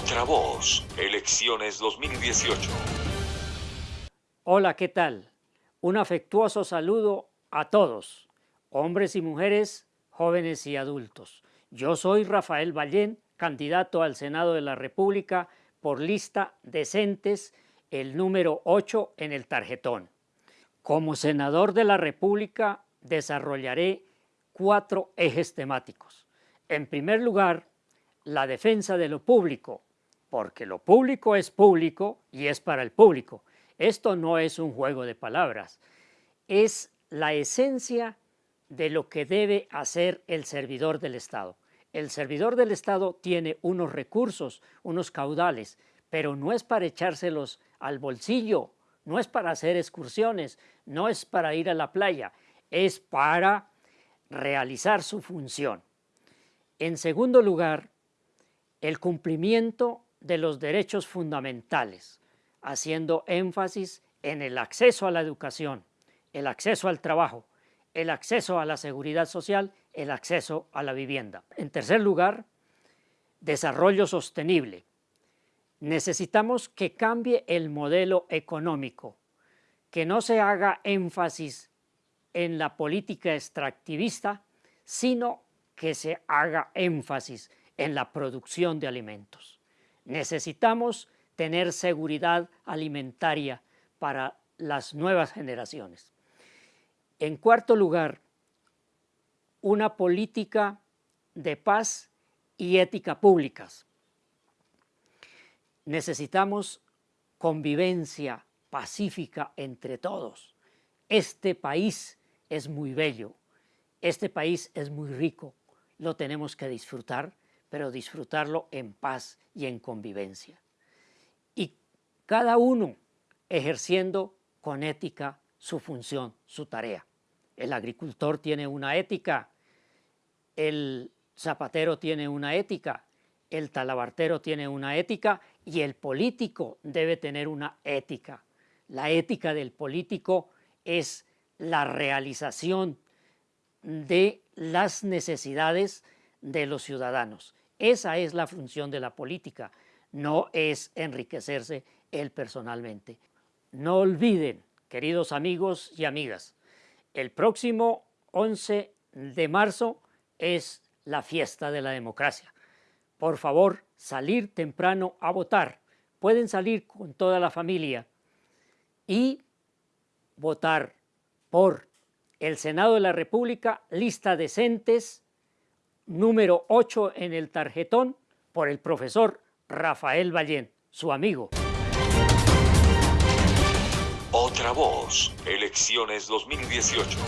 Otra voz, elecciones 2018. Hola, ¿qué tal? Un afectuoso saludo a todos, hombres y mujeres, jóvenes y adultos. Yo soy Rafael Ballén, candidato al Senado de la República por lista Decentes, el número 8 en el tarjetón. Como senador de la República desarrollaré cuatro ejes temáticos. En primer lugar, la defensa de lo público, porque lo público es público y es para el público. Esto no es un juego de palabras, es la esencia de lo que debe hacer el servidor del Estado. El servidor del Estado tiene unos recursos, unos caudales, pero no es para echárselos al bolsillo, no es para hacer excursiones, no es para ir a la playa, es para realizar su función. En segundo lugar, el cumplimiento de los derechos fundamentales, haciendo énfasis en el acceso a la educación, el acceso al trabajo, el acceso a la seguridad social, el acceso a la vivienda. En tercer lugar, desarrollo sostenible. Necesitamos que cambie el modelo económico, que no se haga énfasis en la política extractivista, sino que se haga énfasis en la producción de alimentos. Necesitamos tener seguridad alimentaria para las nuevas generaciones. En cuarto lugar, una política de paz y ética públicas. Necesitamos convivencia pacífica entre todos. Este país es muy bello, este país es muy rico, lo tenemos que disfrutar pero disfrutarlo en paz y en convivencia. Y cada uno ejerciendo con ética su función, su tarea. El agricultor tiene una ética, el zapatero tiene una ética, el talabartero tiene una ética y el político debe tener una ética. La ética del político es la realización de las necesidades de los ciudadanos. Esa es la función de la política, no es enriquecerse él personalmente. No olviden, queridos amigos y amigas, el próximo 11 de marzo es la fiesta de la democracia. Por favor, salir temprano a votar. Pueden salir con toda la familia y votar por el Senado de la República, lista decentes, número 8 en el tarjetón por el profesor Rafael Ballén, su amigo. Otra voz, elecciones 2018.